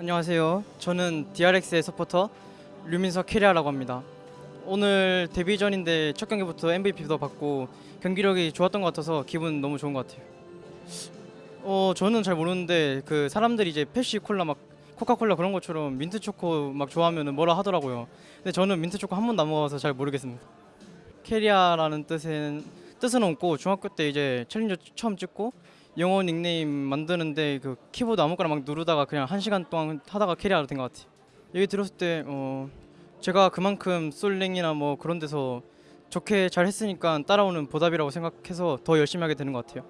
안녕하세요. 저는 DRX의 서포터 류민석 캐리아라고 합니다. 오늘 데뷔 전인데 첫 경기부터 MVP도 받고 경기력이 좋았던 것 같아서 기분 너무 좋은 것 같아요. 어 저는 잘 모르는데 그 사람들이 이제 펩시 콜라 막 코카콜라 그런 것처럼 민트 초코 막 좋아하면은 뭐라 하더라고요. 근데 저는 민트 초코 한 번도 안 먹어서 잘 모르겠습니다. 캐리아라는 뜻은 뜻은 없고 중학교 때 이제 challenger 처음 찍고 영어 닉네임 만드는데 그 키보드 아무거나 막 누르다가 그냥 한 시간 동안 하다가 캐리아가 된것 같아요. 얘기 들었을 때 어, 제가 그만큼 솔랭이나 뭐 그런 데서 좋게 잘 했으니까 따라오는 보답이라고 생각해서 더 열심히 하게 되는 것 같아요.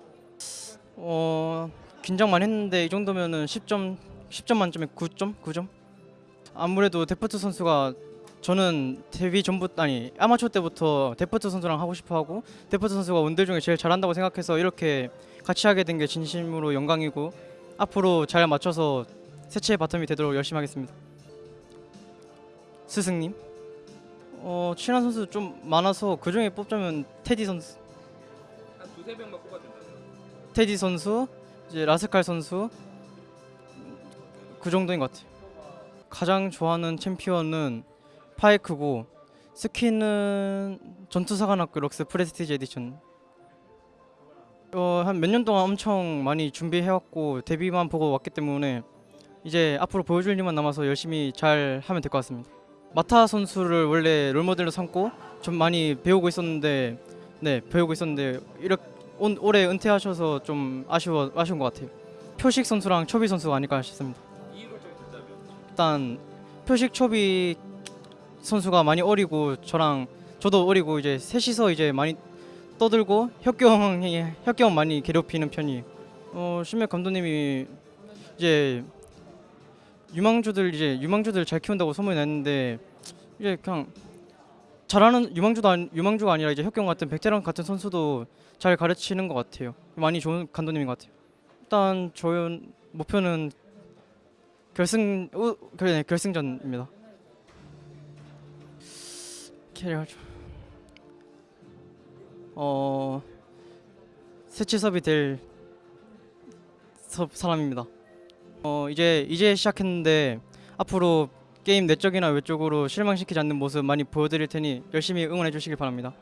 어, 긴장 많이 했는데 이 정도면은 10점 10점 만점에 9점 9점. 아무래도 데프트 선수가 저는 데뷔 전부터 아니 아마추어 때부터 데프트 선수랑 하고 싶어 하고 데프트 선수가 원딜 중에 제일 잘한다고 생각해서 이렇게 같이 하게 된 게 진심으로 영광이고 앞으로 잘 맞춰서 세체의 bottom이 되도록 열심히 하겠습니다. 스승님, 어 친한 선수 좀 많아서 그 중에 뽑자면 테디 선수, 한 두세 명만 뽑아준다면 테디 선수, 이제 라스칼 선수 그 정도인 것 같아요. 가장 좋아하는 챔피언은 파이크고 스킨은 전투사관학교 럭스 prestige edition 어, 한 몇 년 동안 엄청 많이 준비해왔고 데뷔만 보고 왔기 때문에 이제 앞으로 보여줄 일만 남아서 열심히 잘 하면 될 것 같습니다. 마타 선수를 원래 롤모델로 삼고 좀 많이 배우고 있었는데 네 배우고 있었는데 이렇게 온, 올해 은퇴하셔서 좀 아쉬워 아쉬운 것 같아요. 표식 선수랑 초비 선수가 아닐까 싶습니다. 일단 표식 초비 선수가 많이 어리고 저랑 저도 어리고 이제 셋이서 이제 많이 떠들고 혁경이 혁경 많이 괴롭히는 편이. 어 신맥 감독님이 이제 유망주들 이제 유망주들 잘 키운다고 소문이 났는데 이제 그냥 잘하는 유망주도 아니, 유망주가 아니라 이제 혁경 같은 백제랑 같은 선수도 잘 가르치는 것 같아요. 많이 좋은 감독님인 것 같아요. 일단 저희 목표는 결승 우, 그래 결승전입니다. 캐리어 좀- 어 세치섭이 될 섭- 사람입니다. 어 이제 이제 시작했는데 앞으로 게임 내적이나 외적으로 실망시키지 않는 모습 많이 보여드릴 테니 열심히 응원해 주시길 바랍니다.